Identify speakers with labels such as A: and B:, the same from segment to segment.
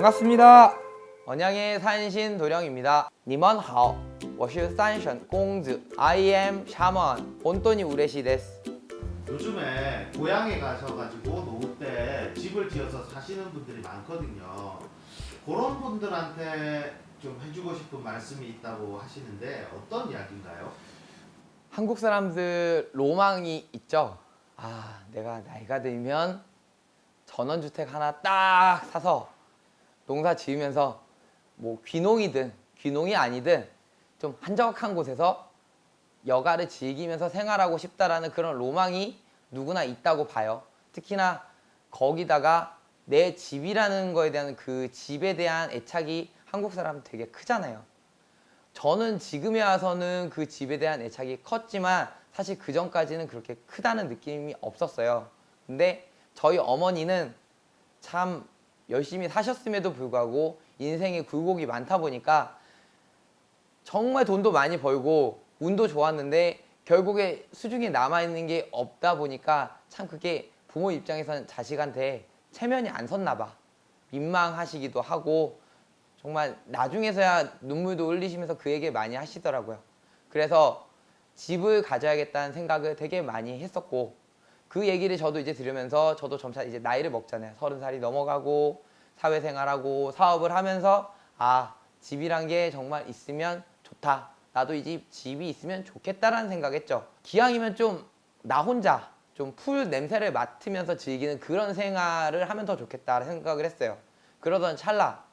A: 반갑습니다. 언양의 산신 도령입니다. 你们好,我是三省公子. I am shaman. 온돈이 우레시 데스.
B: 요즘에 고향에 가셔가지고 노후 때 집을 지어서 사시는 분들이 많거든요. 그런 분들한테 좀 해주고 싶은 말씀이 있다고 하시는데 어떤 이야기인가요?
A: 한국 사람들 로망이 있죠. 아, 내가 나이가 들면 전원주택 하나 딱 사서 농사 지으면서 뭐 귀농이든 귀농이 아니든 좀 한적한 곳에서 여가를 즐기면서 생활하고 싶다라는 그런 로망이 누구나 있다고 봐요. 특히나 거기다가 내 집이라는 거에 대한 그 집에 대한 애착이 한국 사람은 되게 크잖아요. 저는 지금에 와서는 그 집에 대한 애착이 컸지만 사실 그 전까지는 그렇게 크다는 느낌이 없었어요. 근데 저희 어머니는 참 열심히 사셨음에도 불구하고 인생에 굴곡이 많다 보니까 정말 돈도 많이 벌고 운도 좋았는데 결국에 수중에 남아있는 게 없다 보니까 참 그게 부모 입장에서는 자식한테 체면이 안 섰나 봐. 민망하시기도 하고 정말 나중에서야 눈물도 흘리시면서 그 얘기 많이 하시더라고요. 그래서 집을 가져야겠다는 생각을 되게 많이 했었고 그 얘기를 저도 이제 들으면서 저도 점차 이제 나이를 먹잖아요. 서른 살이 넘어가고 사회생활하고 사업을 하면서 아 집이란 게 정말 있으면 좋다. 나도 이 집 집이 있으면 좋겠다라는 생각했죠. 기왕이면 좀 나 혼자 좀 풀 냄새를 맡으면서 즐기는 그런 생활을 하면 더 좋겠다 생각을 했어요. 그러던 찰나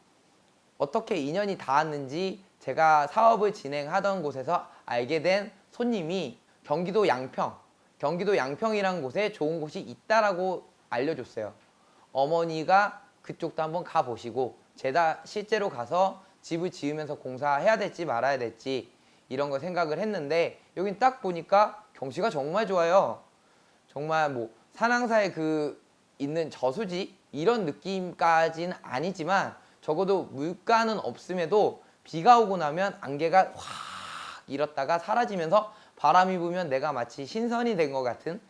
A: 어떻게 인연이 닿았는지 제가 사업을 진행하던 곳에서 알게 된 손님이 경기도 양평 경기도 양평이라는 곳에 좋은 곳이 있다라고 알려줬어요. 어머니가 그쪽도 한번 가보시고 제가 실제로 가서 집을 지으면서 공사해야 될지 말아야 될지 이런 걸 생각을 했는데 여긴 딱 보니까 경치가 정말 좋아요. 정말 뭐 산항사에 그 있는 저수지 이런 느낌까지는 아니지만 적어도 물가는 없음에도 비가 오고 나면 안개가 확 일었다가 사라지면서 바람이 불면 내가 마치 신선이 된 것 같은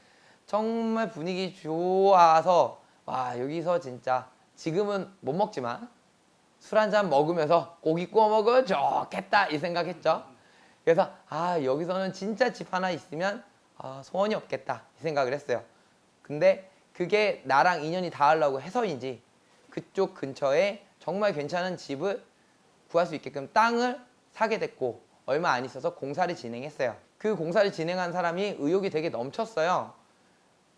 A: 정말 분위기 좋아서 와 여기서 진짜 지금은 못 먹지만 술 한 잔 먹으면서 고기 구워 먹으면 좋겠다 이 생각했죠. 그래서 아 여기서는 진짜 집 하나 있으면 아, 소원이 없겠다 이 생각을 했어요. 근데 그게 나랑 인연이 닿으려고 해서인지 그쪽 근처에 정말 괜찮은 집을 구할 수 있게끔 땅을 사게 됐고 얼마 안 있어서 공사를 진행했어요. 그 공사를 진행한 사람이 의욕이 되게 넘쳤어요.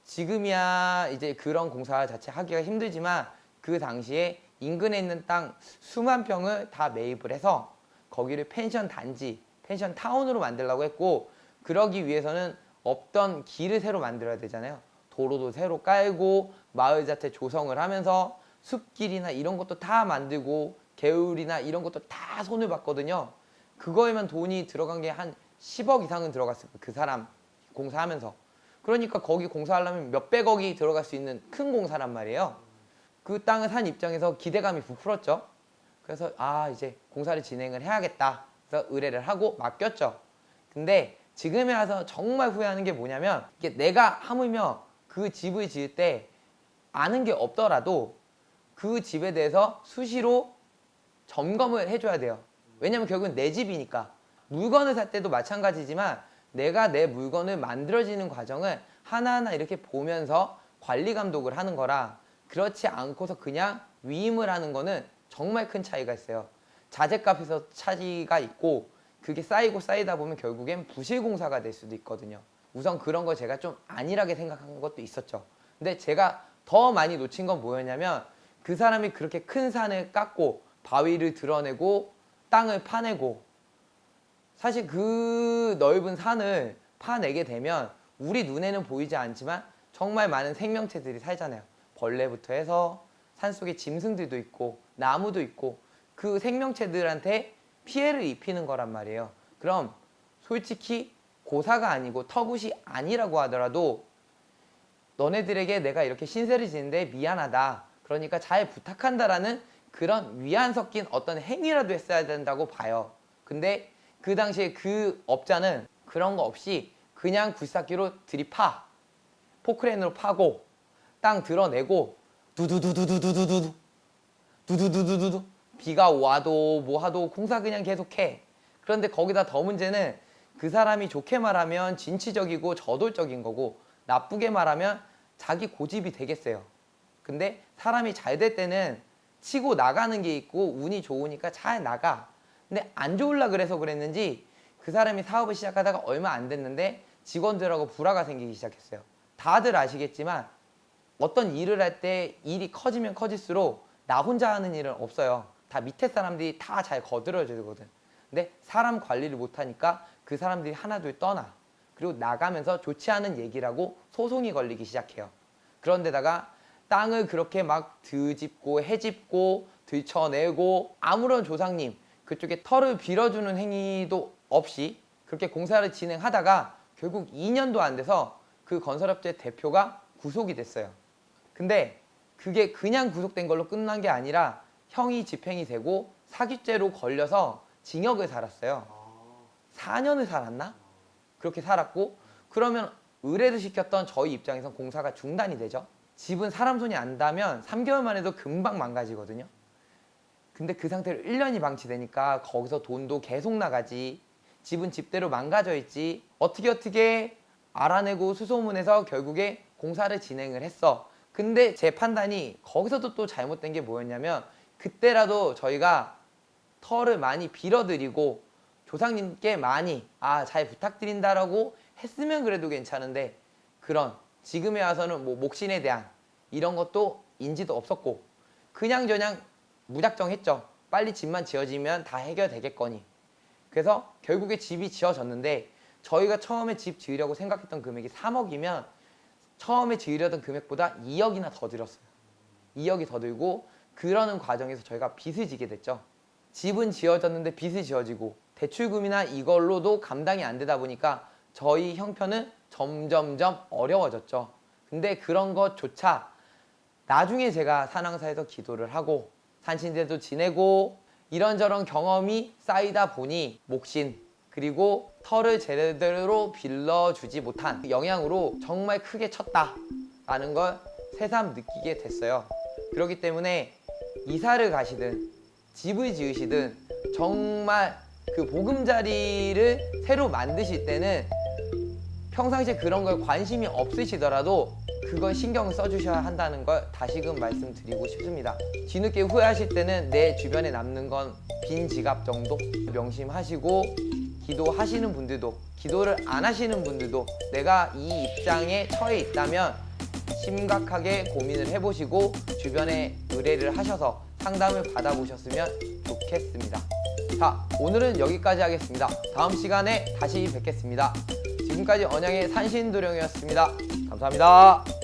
A: 지금이야 이제 그런 공사 자체 하기가 힘들지만 그 당시에 인근에 있는 땅 수만 평을 다 매입을 해서 거기를 펜션 단지, 펜션 타운으로 만들려고 했고 그러기 위해서는 없던 길을 새로 만들어야 되잖아요. 도로도 새로 깔고 마을 자체 조성을 하면서 숲길이나 이런 것도 다 만들고 개울이나 이런 것도 다 손을 봤거든요. 그거에만 돈이 들어간 게 한 10억 이상은 들어갔을 거예요. 그 사람 공사하면서. 그러니까 거기 공사하려면 몇백억이 들어갈 수 있는 큰 공사란 말이에요. 그 땅을 산 입장에서 기대감이 부풀었죠. 그래서 아 이제 공사를 진행을 해야겠다. 그래서 의뢰를 하고 맡겼죠. 근데 지금에 와서 정말 후회하는 게 뭐냐면 이게 내가 하물며 그 집을 지을 때 아는 게 없더라도 그 집에 대해서 수시로 점검을 해줘야 돼요. 왜냐면 결국은 내 집이니까 물건을 살 때도 마찬가지지만 내가 내 물건을 만들어지는 과정을 하나하나 이렇게 보면서 관리 감독을 하는 거라 그렇지 않고서 그냥 위임을 하는 거는 정말 큰 차이가 있어요. 자재값에서 차이가 있고 그게 쌓이고 쌓이다 보면 결국엔 부실공사가 될 수도 있거든요. 우선 그런 걸 제가 좀 안일하게 생각한 것도 있었죠. 근데 제가 더 많이 놓친 건 뭐였냐면 그 사람이 그렇게 큰 산을 깎고 바위를 드러내고 땅을 파내고 사실 그 넓은 산을 파내게 되면 우리 눈에는 보이지 않지만 정말 많은 생명체들이 살잖아요. 벌레부터 해서 산속에 짐승들도 있고 나무도 있고 그 생명체들한테 피해를 입히는 거란 말이에요. 그럼 솔직히 고사가 아니고 터굿이 아니라고 하더라도 너네들에게 내가 이렇게 신세를 지는데 미안하다. 그러니까 잘 부탁한다라는 그런 위안 섞인 어떤 행위라도 했어야 된다고 봐요. 근데 그 당시에 그 업자는 그런 거 없이 그냥 굴삭기로 들이파 포크레인으로 파고 땅 드러내고 두두두두두두두두 두두두두두두 비가 와도 뭐 하도 공사 그냥 계속해. 그런데 거기다 더 문제는 그 사람이 좋게 말하면 진취적이고 저돌적인 거고 나쁘게 말하면 자기 고집이 되겠어요. 근데 사람이 잘 될 때는 치고 나가는 게 있고 운이 좋으니까 잘 나가. 근데 안 좋을라 그래서 그랬는지 그 사람이 사업을 시작하다가 얼마 안 됐는데 직원들하고 불화가 생기기 시작했어요. 다들 아시겠지만 어떤 일을 할 때 일이 커지면 커질수록 나 혼자 하는 일은 없어요. 다 밑에 사람들이 다 잘 거들어 주거든. 근데 사람 관리를 못하니까 그 사람들이 하나둘 떠나. 그리고 나가면서 좋지 않은 얘기라고 소송이 걸리기 시작해요. 그런데다가 땅을 그렇게 막 드집고 해집고 들쳐내고 아무런 조상님 그쪽에 털을 빌어주는 행위도 없이 그렇게 공사를 진행하다가 결국 2년도 안 돼서 그 건설업체 대표가 구속이 됐어요. 근데 그게 그냥 구속된 걸로 끝난 게 아니라 형이 집행이 되고 사기죄로 걸려서 징역을 살았어요. 4년을 살았나? 그렇게 살았고 그러면 의뢰를 시켰던 저희 입장에선 공사가 중단이 되죠. 집은 사람 손이 안 닿으면 3개월 만에도 금방 망가지거든요. 근데 그 상태로 1년이 방치되니까 거기서 돈도 계속 나가지. 집은 집대로 망가져 있지. 어떻게 어떻게 알아내고 수소문해서 결국에 공사를 진행을 했어. 근데 제 판단이 거기서도 또 잘못된 게 뭐였냐면 그때라도 저희가 털을 많이 빌어드리고 조상님께 많이 아 잘 부탁드린다라고 했으면 그래도 괜찮은데 그런 지금에 와서는 뭐 목신에 대한 이런 것도 인지도 없었고 그냥 저냥 무작정 했죠. 빨리 집만 지어지면 다 해결되겠거니. 그래서 결국에 집이 지어졌는데 저희가 처음에 집 지으려고 생각했던 금액이 3억이면 처음에 지으려던 금액보다 2억이나 더 들었어요. 2억이 더 들고 그러는 과정에서 저희가 빚을 지게 됐죠. 집은 지어졌는데 빚이 지어지고 대출금이나 이걸로도 감당이 안 되다 보니까 저희 형편은 점점점 어려워졌죠. 근데 그런 것조차 나중에 제가 산왕사에서 기도를 하고 산신제도 지내고 이런저런 경험이 쌓이다 보니 목신 그리고 털을 제대로 빌려주지 못한 영향으로 정말 크게 쳤다라는 걸 새삼 느끼게 됐어요. 그렇기 때문에 이사를 가시든 집을 지으시든 정말 그 보금자리를 새로 만드실 때는 평상시에 그런 걸 관심이 없으시더라도 그걸 신경 써주셔야 한다는 걸 다시금 말씀드리고 싶습니다. 뒤늦게 후회하실 때는 내 주변에 남는 건 빈 지갑 정도 명심하시고 기도하시는 분들도 기도를 안 하시는 분들도 내가 이 입장에 처해 있다면 심각하게 고민을 해보시고 주변에 의뢰를 하셔서 상담을 받아보셨으면 좋겠습니다. 자, 오늘은 여기까지 하겠습니다. 다음 시간에 다시 뵙겠습니다. 지금까지 언양의 산신도령이었습니다. 감사합니다.